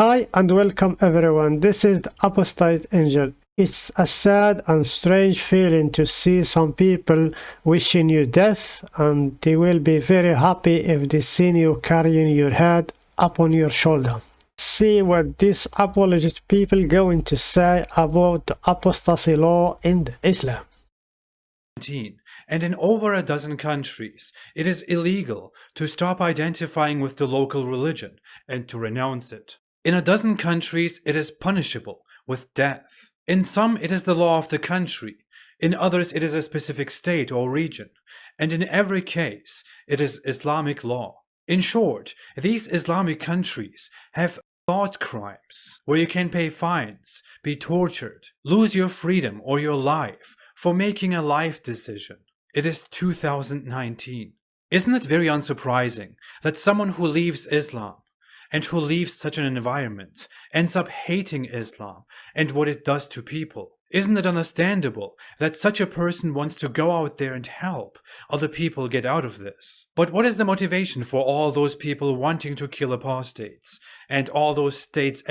Hi and welcome everyone. This is the Apostate Angel. It's a sad and strange feeling to see some people wishing you death and they will be very happy if they see you carrying your head up on your shoulder. See what these apologist people going to say about the apostasy law in Islam. And in over a dozen countries, it is illegal to stop identifying with the local religion and to renounce it. In a dozen countries, it is punishable with death. In some, it is the law of the country. In others, it is a specific state or region. And in every case, it is Islamic law. In short, these Islamic countries have thought crimes, where you can pay fines, be tortured, lose your freedom or your life for making a life decision. It is 2019. Isn't it very unsurprising that someone who leaves Islam and who leaves such an environment ends up hating Islam and what it does to people. Isn't it understandable that such a person wants to go out there and help other people get out of this? But what is the motivation for all those people wanting to kill apostates and all those states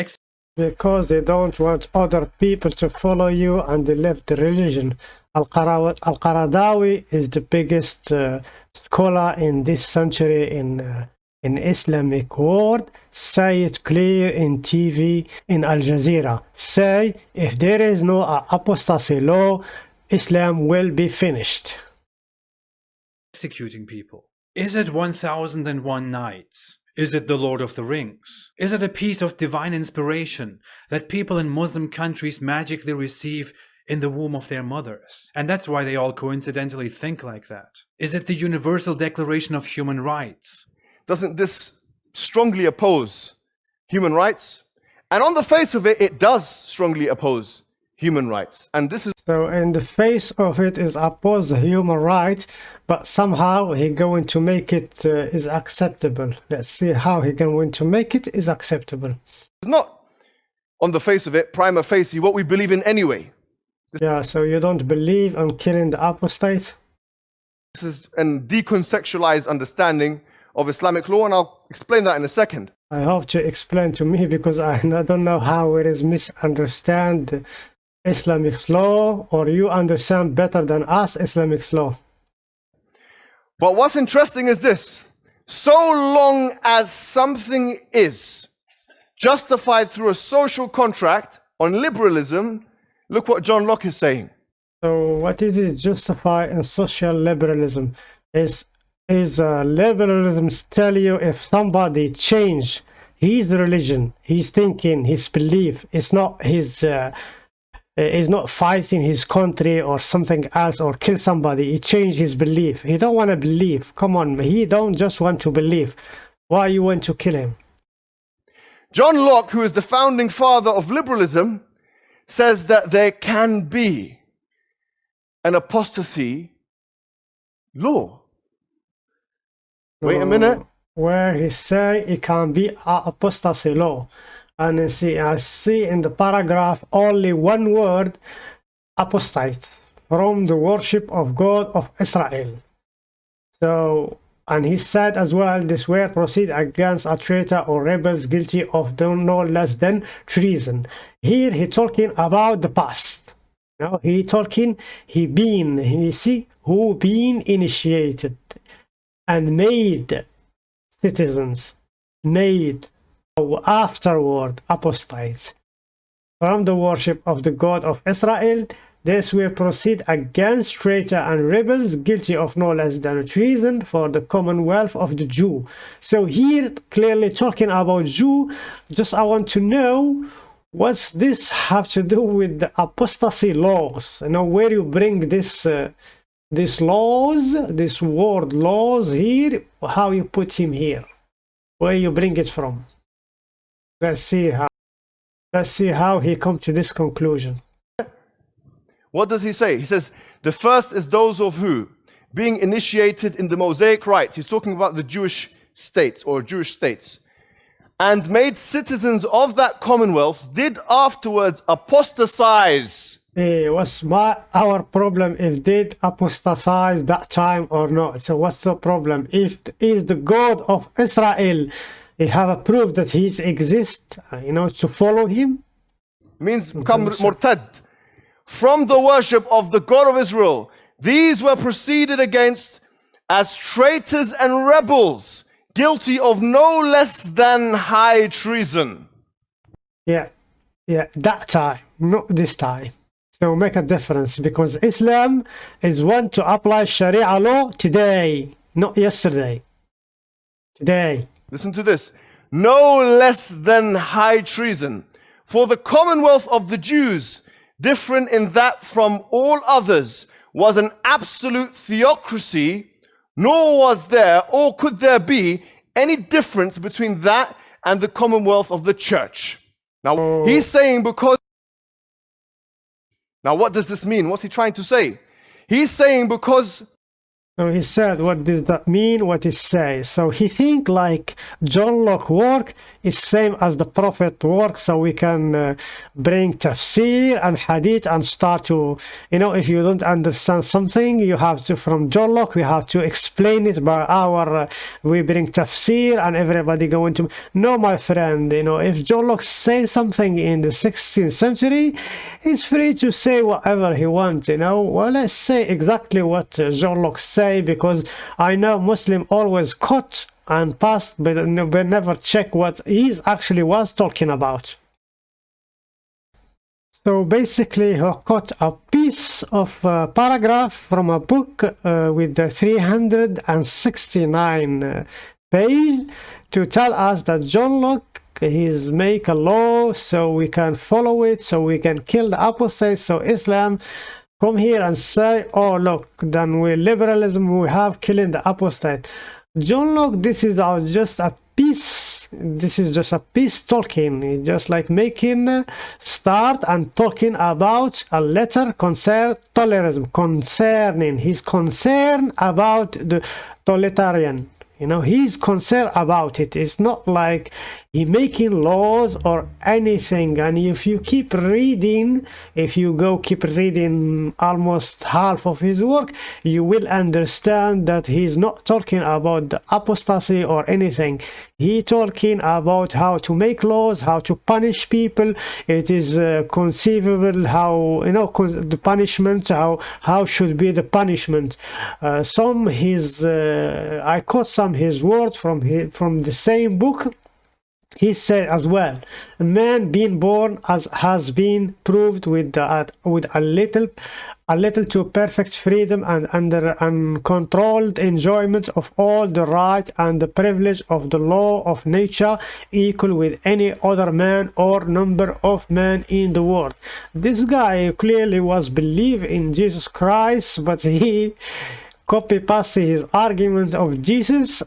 because they don't want other people to follow you and they left the religion. Al-Qaradawi is the biggest uh, scholar in this century in uh, in Islamic world, say it clear in TV in Al Jazeera. Say if there is no apostasy law, Islam will be finished. Executing people. Is it 1001 nights? Is it the Lord of the Rings? Is it a piece of divine inspiration that people in Muslim countries magically receive in the womb of their mothers? And that's why they all coincidentally think like that. Is it the Universal Declaration of Human Rights? Doesn't this strongly oppose human rights? And on the face of it, it does strongly oppose human rights. And this is so in the face of it is oppose the human rights, but somehow he going to make it uh, is acceptable. Let's see how he going to make it is acceptable. Not on the face of it, prima facie, what we believe in anyway. Yeah, so you don't believe on killing the apostate? This is a decontextualized understanding of Islamic law, and I'll explain that in a second. I hope to explain to me because I don't know how it is misunderstand Islamic law, or you understand better than us Islamic law. But what's interesting is this. So long as something is justified through a social contract on liberalism, look what John Locke is saying. So what is it justified in social liberalism? Is is uh, liberalism tell you if somebody change his religion, his thinking, his belief, it's not his uh, is not fighting his country or something else or kill somebody he changed his belief. He don't want to believe. Come on he don't just want to believe. Why you want to kill him? John locke who is the founding father of liberalism says that there can be an apostasy law wait a minute. Where he say it can be apostasy law. And see I see in the paragraph only one word apostates from the worship of God of Israel. So and he said as well this word proceed against a traitor or rebels guilty of no less than treason. Here he talking about the past. Now he talking he been he see who been initiated and made citizens made afterward apostates from the worship of the God of Israel. This will proceed against traitor and rebels guilty of no less than treason for the commonwealth of the Jew. So here clearly talking about Jew, just I want to know what's this have to do with the apostasy laws? You know where you bring this uh, this laws, this word laws here, how you put him here, where you bring it from. Let's see how let's see how he come to this conclusion. What does he say? He says, the first is those of who? Being initiated in the Mosaic rites. He's talking about the Jewish states or Jewish states. And made citizens of that commonwealth did afterwards apostatize. Hey, what's my our problem if did apostatize that time or not? So what's the problem? If is the God of Israel he have a proof that he's exist, uh, you know, to follow him. means become murtad from the worship of the God of Israel. These were proceeded against as traitors and rebels, guilty of no less than high treason. Yeah, yeah, that time, not this time. So make a difference because Islam is one to apply Sharia law today, not yesterday. Today. Listen to this. No less than high treason. For the commonwealth of the Jews, different in that from all others, was an absolute theocracy, nor was there or could there be any difference between that and the commonwealth of the church. Now, he's saying because. Now, what does this mean? What's he trying to say? He's saying because so he said, what does that mean? What he say? So he think like John Locke work is same as the Prophet work. So we can uh, bring tafsir and hadith and start to, you know, if you don't understand something, you have to, from John Locke, we have to explain it by our, uh, we bring tafsir and everybody going to, no, my friend, you know, if John Locke say something in the 16th century, he's free to say whatever he wants, you know. Well, let's say exactly what uh, John Locke said because I know Muslim always cut and passed but they never check what he actually was talking about. So basically he cut a piece of uh, paragraph from a book uh, with the 369 uh, page to tell us that John Locke he's make a law so we can follow it so we can kill the apostates so Islam come here and say, oh, look, then we liberalism, we have killing the apostate. John Locke, this is our, just a peace, this is just a peace talking, just like making uh, start and talking about a letter concern tolerism, concerning his concern about the totalitarian you know he's concerned about it. It's not like he making laws or anything. And if you keep reading if you go keep reading almost half of his work you will understand that he's not talking about the apostasy or anything. He talking about how to make laws how to punish people. It is uh, conceivable how you know the punishment how how should be the punishment. Uh, some his uh, i caught some his words from his, from the same book he said as well a man being born as has been proved with uh, with a little a little too perfect freedom and under uncontrolled enjoyment of all the right and the privilege of the law of nature equal with any other man or number of men in the world. This guy clearly was believe in jesus christ but he copy pasted his argument of jesus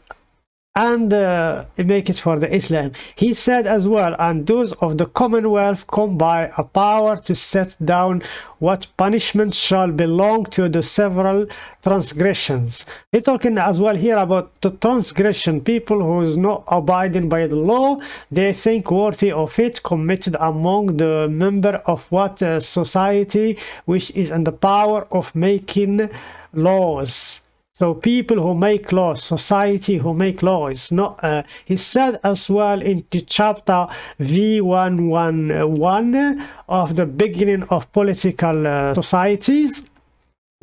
and uh, make it for the Islam. He said as well, and those of the Commonwealth come by a power to set down what punishment shall belong to the several transgressions. He talking as well here about the transgression, people who is not abiding by the law, they think worthy of it committed among the member of what uh, society which is in the power of making laws so people who make laws, society who make laws, not. Uh, he said as well in the chapter V111 of the beginning of political uh, societies.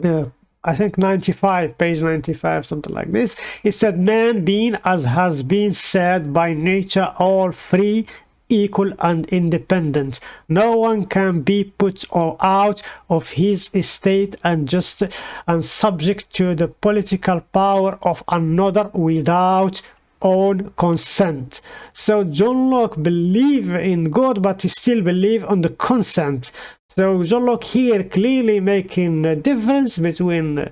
Uh, I think 95, page 95, something like this. He said, man being as has been said by nature all free equal and independent. No one can be put or out of his estate and just and subject to the political power of another without own consent. So John Locke believe in God, but he still believe on the consent. So John Locke here clearly making a difference between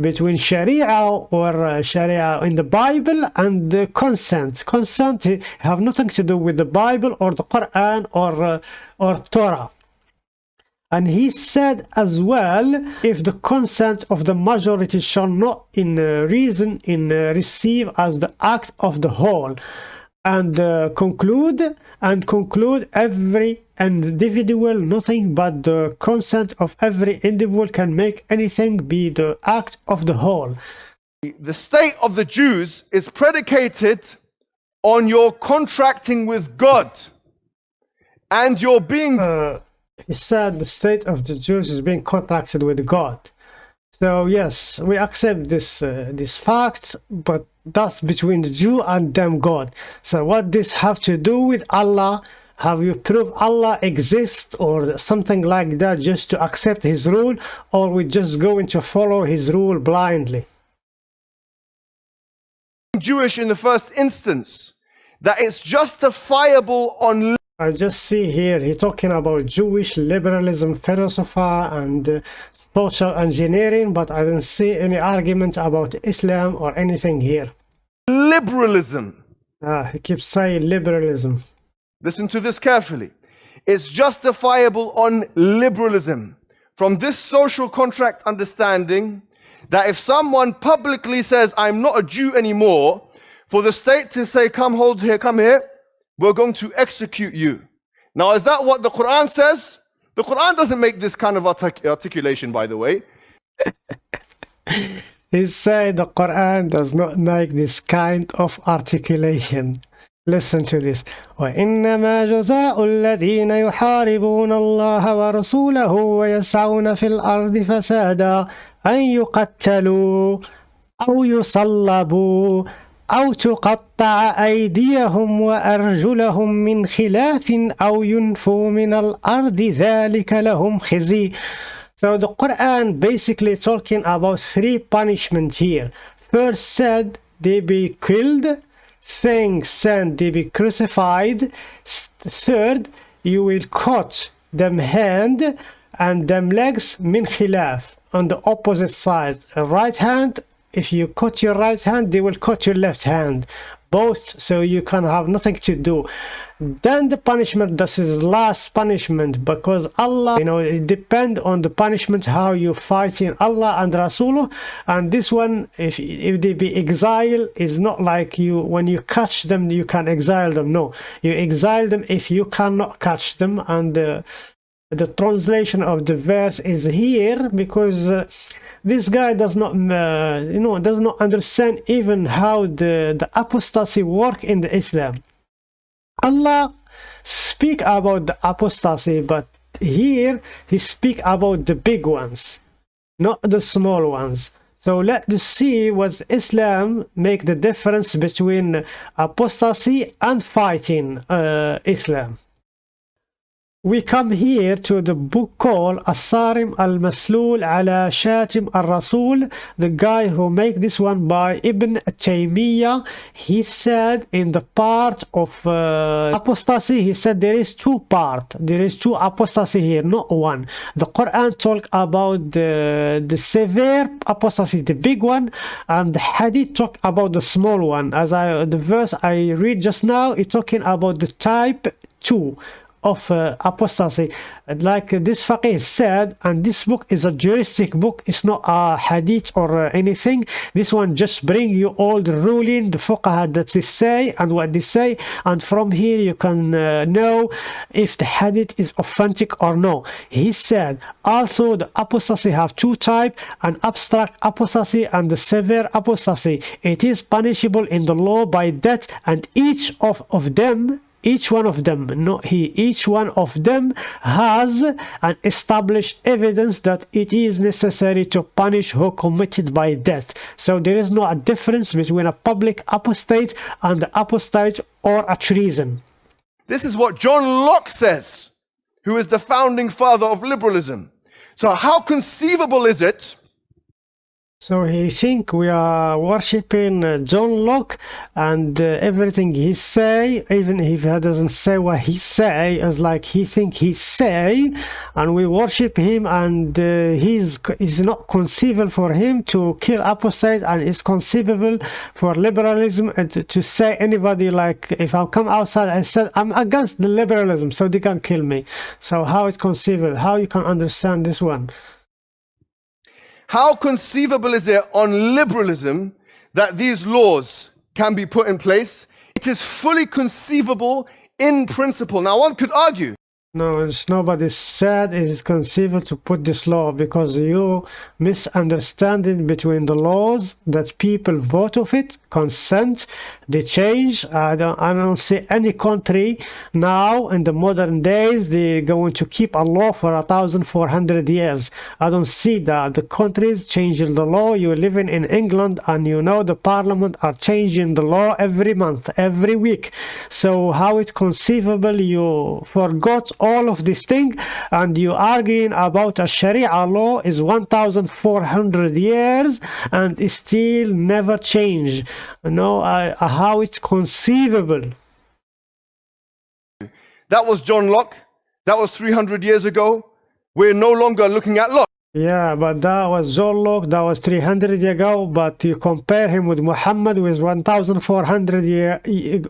between Sharia or uh, Sharia in the Bible and the consent. Consent have nothing to do with the Bible or the Quran or uh, or Torah. And he said as well, if the consent of the majority shall not in uh, reason in uh, receive as the act of the whole, and uh, conclude and conclude every individual nothing but the consent of every individual can make anything be the act of the whole the state of the jews is predicated on your contracting with God and your being uh, he said the state of the Jews is being contracted with God. So yes, we accept this uh, this fact, but that's between the Jew and them God. So what this have to do with Allah? Have you proved Allah exists or something like that just to accept his rule or we're just going to follow his rule blindly? Jewish in the first instance, that it's justifiable on I just see here he talking about Jewish liberalism philosophy and uh, social engineering, but I don't see any argument about Islam or anything here. liberalism. Ah, he keeps saying liberalism. Listen to this carefully. It's justifiable on liberalism. From this social contract understanding, that if someone publicly says, I'm not a Jew anymore, for the state to say, Come hold here, come here, we're going to execute you. Now, is that what the Quran says? The Quran doesn't make this kind of artic- articulation, by the way. He said the Quran does not make this kind of articulation. Listen to this. وإنما جزاء الذين يحاربون الله ورسوله ويسعون في الأرض فسادا أن يقتلوا أو يصلبوا أو تقطع أيديهم وأرجلهم من خلاف أو ينفوا من الأرض ذلك لهم خزي So the Quran basically talking about three punishment here. First said they be killed. Thing said they be crucified. Third, you will cut them hand and them legs min khilaf on the opposite side. Right hand, if you cut your right hand, they will cut your left hand. Both, so you can have nothing to do. Then the punishment, this is last punishment because Allah, you know, it depend on the punishment how you fighting Allah and Rasulullah. And this one, if if they be exile, is not like you when you catch them, you can exile them. No, you exile them if you cannot catch them. And uh, the translation of the verse is here because. Uh, this guy does not uh, you know does not understand even how the the apostasy work in the islam allah speak about the apostasy but here he speak about the big ones not the small ones so let's see what islam make the difference between apostasy and fighting uh, islam we come here to the book called Asarim al-Maslul ala Shatim al-Rasul. The guy who make this one by Ibn Taymiyyah he said in the part of uh, apostasy he said there is two part. There is two apostasy here not one. The Quran talk about the, the severe apostasy the big one and the hadith talk about the small one. As I the verse I read just now it's talking about the type 2 of uh, apostasy. Like uh, this faqih said and this book is a juristic book it's not a hadith or uh, anything. This one just bring you all the ruling the fuqaha that they say and what they say. And from here you can uh, know if the hadith is authentic or no. He said also the apostasy have two type an abstract apostasy and the severe apostasy. It is punishable in the law by death and each of, of them each one of them not he each one of them has an established evidence that it is necessary to punish who committed by death so there is no difference between a public apostate and the apostate or a treason This is what John Locke says, who is the founding father of liberalism. So, how conceivable is it So he think we are worshiping uh, John Locke and uh, everything he say, even if he doesn't say what he say, is like he think he say, and we worship him, and uh, he's is not conceivable for him to kill apostate, and it's conceivable for liberalism and to, to say anybody like if I come outside, I said I'm against the liberalism, so they can kill me. So how it's conceivable? How you can understand this one? How conceivable is it on liberalism that these laws can be put in place? It is fully conceivable in principle. Now, one could argue No, it's nobody said it is conceivable to put this law because you misunderstanding between the laws that people vote of it, consent, they change. I don't, I don't see any country now in the modern days they're going to keep a law for a thousand four hundred years. I don't see that. The countries changing the law. You're living in England and you know the parliament are changing the law every month, every week. So how it's conceivable you forgot all of this thing and you arguing about a sharia law is 1400 years and still never change you know uh, how it's conceivable That was John Locke. That was 300 years ago. We're no longer looking at Locke. Yeah but that was John Locke that was 300 years ago but you compare him with Muhammad with 1400 year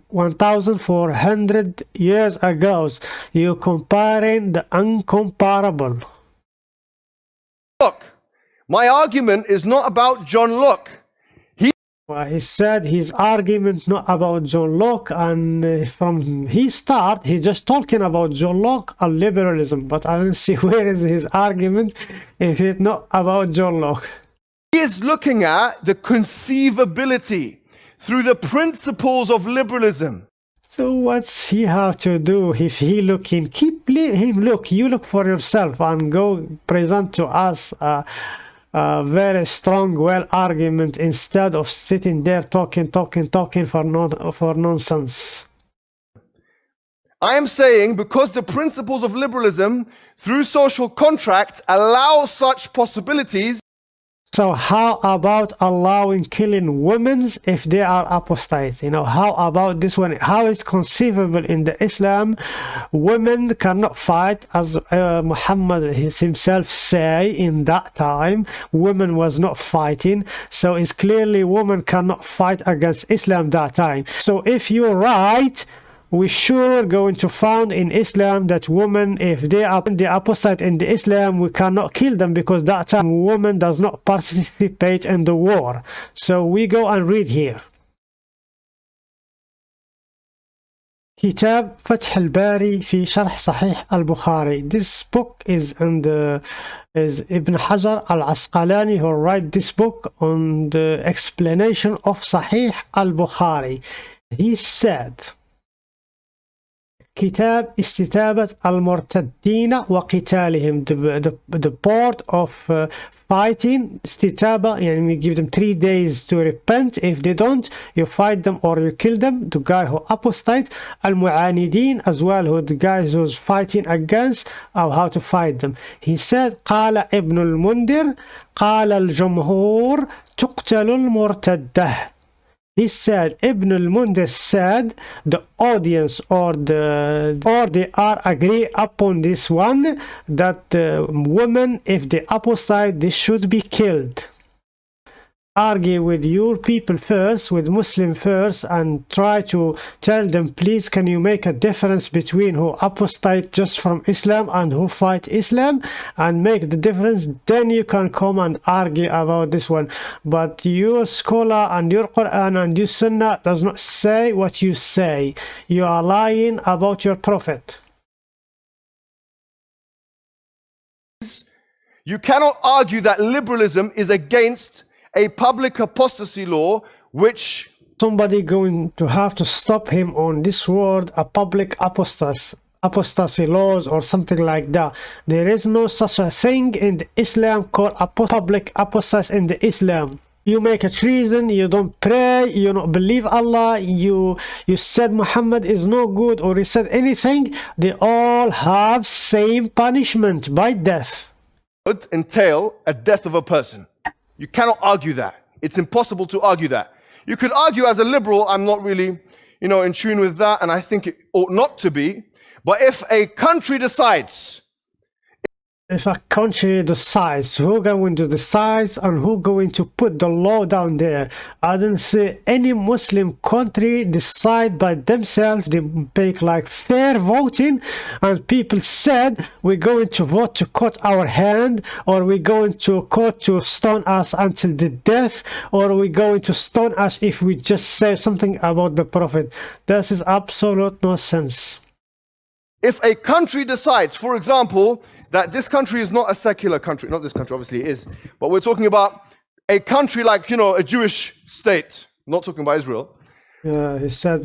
1400 years ago You're comparing the uncomparable Look, My argument is not about John Locke. Well, he said his argument not about John Locke, and uh, from his start, he just talking about John Locke and liberalism. But I don't see where is his argument if it's not about John Locke. He is looking at the conceivability through the principles of liberalism. So what's he have to do if he looking? Keep him look. You look for yourself and go present to us a, a very strong, well argument instead of sitting there talking, talking, talking for non for nonsense. I am saying because the principles of liberalism through social contract allow such possibilities, So how about allowing killing women if they are apostate? You know, how about this one? How is conceivable in the Islam? Women cannot fight as uh, Muhammad himself say in that time. Women was not fighting. So it's clearly women cannot fight against Islam that time. So if you're right, we sure going to found in Islam that women, if they are the apostate in the Islam, we cannot kill them because that time woman does not participate in the war. So we go and read here. كتاب فتح الباري في شرح صحيح البخاري. This book is in the is Ibn Hajar al-Asqalani who write this book on the explanation of Sahih al-Bukhari. He said كتاب استتابة المرتدين وقتالهم the, the, the part of uh, fighting استتابة يعني we give them three days to repent if they don't you fight them or you kill them the guy who apostate المعاندين as well who the guys who's fighting against or how to fight them he said قال ابن المنذر قال الجمهور تقتل المرتده he said ibn al-mundir said the audience or the or they are agree upon this one that uh, women if they apostate they should be killed argue with your people first with muslim first and try to tell them please can you make a difference between who apostate just from islam and who fight islam and make the difference? Then you can come and argue about this one. But your scholar and your quran and your sunnah does not say what you say. You are lying about your prophet. You cannot argue that liberalism is against a public apostasy law which somebody going to have to stop him on this word a public apostasy apostasy laws or something like that. There is no such a thing in the islam called a public apostasy in the islam. You make a treason you don't pray you don't believe allah you you said muhammad is no good or you said anything they all have same punishment by death. Would entail a death of a person you cannot argue that. It's impossible to argue that. You could argue as a liberal, I'm not really, you know, in tune with that, and I think it ought not to be. But if a country decides if a country decides who going to decide and who going to put the law down there? I don't see any muslim country decide by themselves they make like fair voting and people said we're going to vote to cut our hand or we're going to court to stone us until the death or we're going to stone us if we just say something about the prophet. This is absolute nonsense if a country decides, for example, that this country is not a secular country, not this country, obviously it is, but we're talking about a country like, you know, a Jewish state, not talking about Israel, Yeah, he said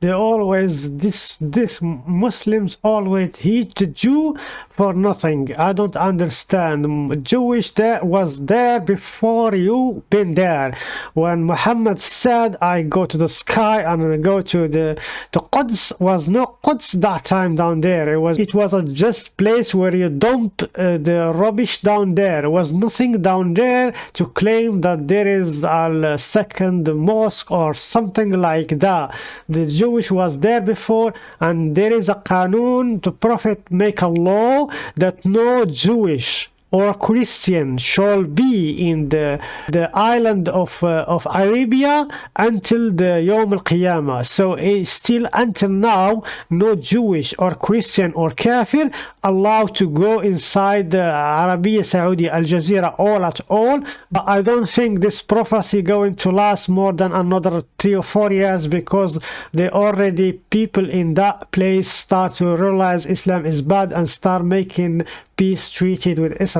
they always this this Muslims always hate Jew for nothing. I don't understand. Jewish that was there before you been there. When Muhammad said, "I go to the sky and I go to the the Quds," was no Quds that time down there. It was it was a just place where you dump uh, the rubbish down there. It was nothing down there to claim that there is a second mosque or something like that. The Jewish was there before, and there is a qanun. The Prophet make a law that no Jewish or Christian shall be in the the island of uh, of Arabia until the Yom al Qiyamah. So eh, still until now, no Jewish or Christian or Kafir allowed to go inside the Arabia Saudi Al Jazeera all at all. But I don't think this prophecy going to last more than another three or four years because they already people in that place start to realize Islam is bad and start making peace treated with Israel.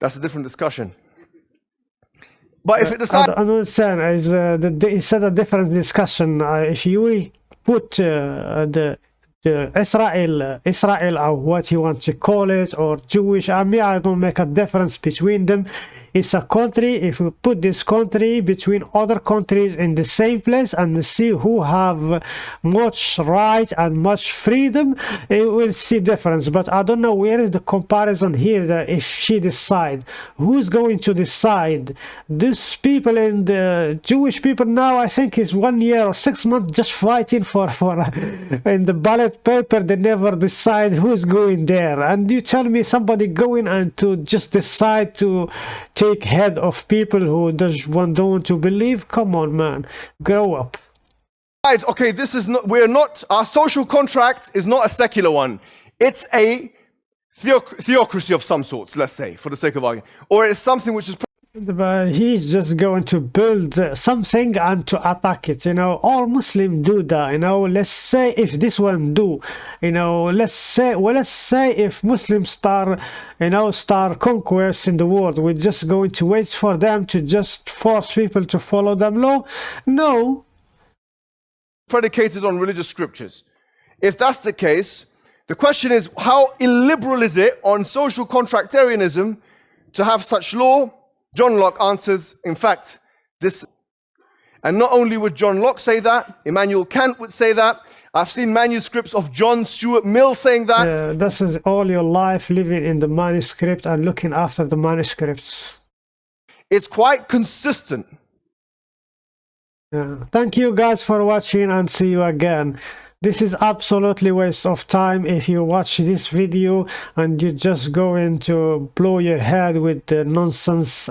That's a different discussion. But if it I decides, don't understand. Is uh, the, the, it's a different discussion. Uh, if you put uh, the the Israel, uh, Israel, or what you want to call it, or Jewish army, I don't make a difference between them. It's a country. If you put this country between other countries in the same place and see who have much right and much freedom, you will see difference. But I don't know where is the comparison here. That if she decide, who's going to decide? These people in the Jewish people now, I think, is one year or six months just fighting for for in the ballot paper. They never decide who's going there. And you tell me somebody going and to just decide to take head of people who does one don't want to believe. Come on, man, grow up. okay, this is not, we're not, our social contract is not a secular one. It's a theoc- theocracy of some sorts, let's say, for the sake of argument. Or it's something which is he's just going to build uh, something and to attack it. You know, all Muslims do that. You know, let's say if this one do, you know, let's say, well, let's say if Muslims start, you know, start conquest in the world, we're just going to wait for them to just force people to follow them law. No, predicated on religious scriptures. If that's the case, the question is how illiberal is it on social contractarianism to have such law? John Locke answers, in fact, this. And not only would John Locke say that, Immanuel Kant would say that. I've seen manuscripts of John Stuart Mill saying that. uh, this is all your life living in the manuscript and looking after the manuscripts. It's quite consistent. Yeah. Thank you guys for watching and see you again. This is absolutely waste of time if you watch this video and you just going to blow your head with the nonsense